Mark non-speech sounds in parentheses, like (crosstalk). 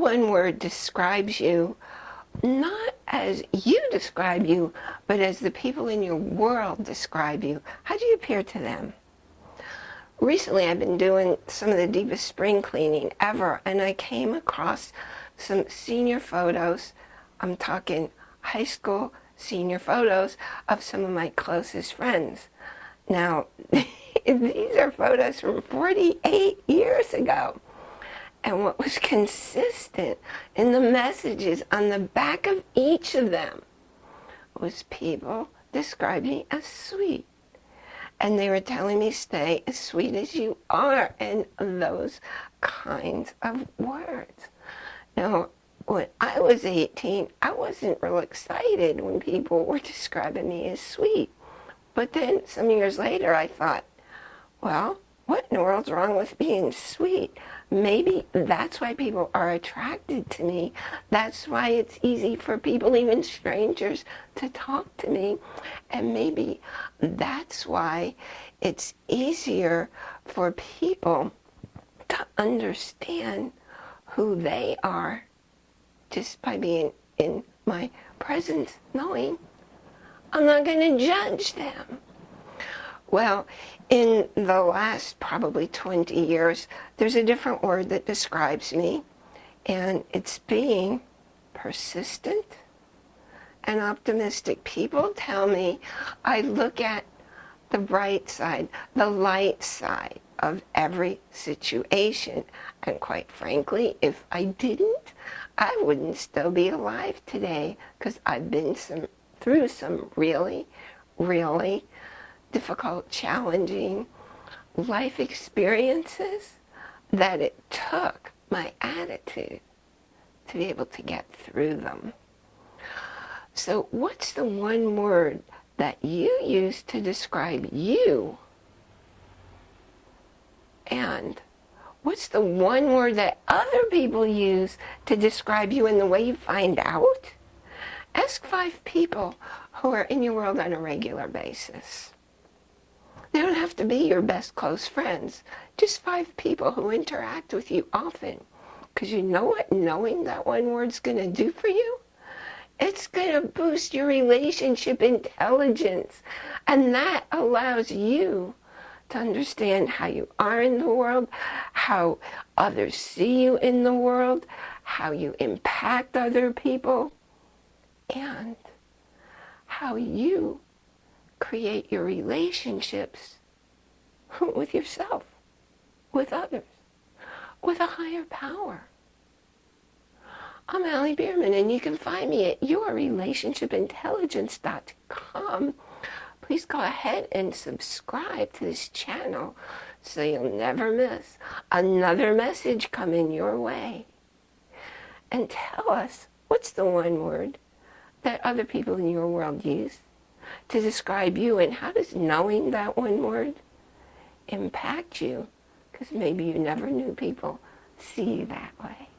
one word describes you, not as you describe you, but as the people in your world describe you? How do you appear to them? Recently, I've been doing some of the deepest spring cleaning ever, and I came across some senior photos. I'm talking high school senior photos of some of my closest friends. Now, (laughs) these are photos from 48 years ago. And what was consistent in the messages on the back of each of them was people describing me as sweet. And they were telling me, stay as sweet as you are, and those kinds of words. Now, when I was 18, I wasn't real excited when people were describing me as sweet. But then some years later, I thought, well, what in the world's wrong with being sweet? Maybe that's why people are attracted to me. That's why it's easy for people, even strangers, to talk to me. And maybe that's why it's easier for people to understand who they are just by being in my presence, knowing I'm not going to judge them. Well, in the last probably 20 years, there's a different word that describes me, and it's being persistent and optimistic. People tell me I look at the bright side, the light side of every situation. And quite frankly, if I didn't, I wouldn't still be alive today because I've been some, through some really, really difficult, challenging life experiences that it took my attitude to be able to get through them. So what's the one word that you use to describe you? And what's the one word that other people use to describe you and the way you find out? Ask five people who are in your world on a regular basis. They don't have to be your best close friends. Just five people who interact with you often. Because you know what knowing that one word's going to do for you? It's going to boost your relationship intelligence. And that allows you to understand how you are in the world, how others see you in the world, how you impact other people, and how you create your relationships (laughs) with yourself, with others, with a higher power. I'm Allie Bierman, and you can find me at yourrelationshipintelligence.com. Please go ahead and subscribe to this channel so you'll never miss another message coming your way. And tell us, what's the one word that other people in your world use? To describe you and how does knowing that one word impact you because maybe you never knew people see you that way.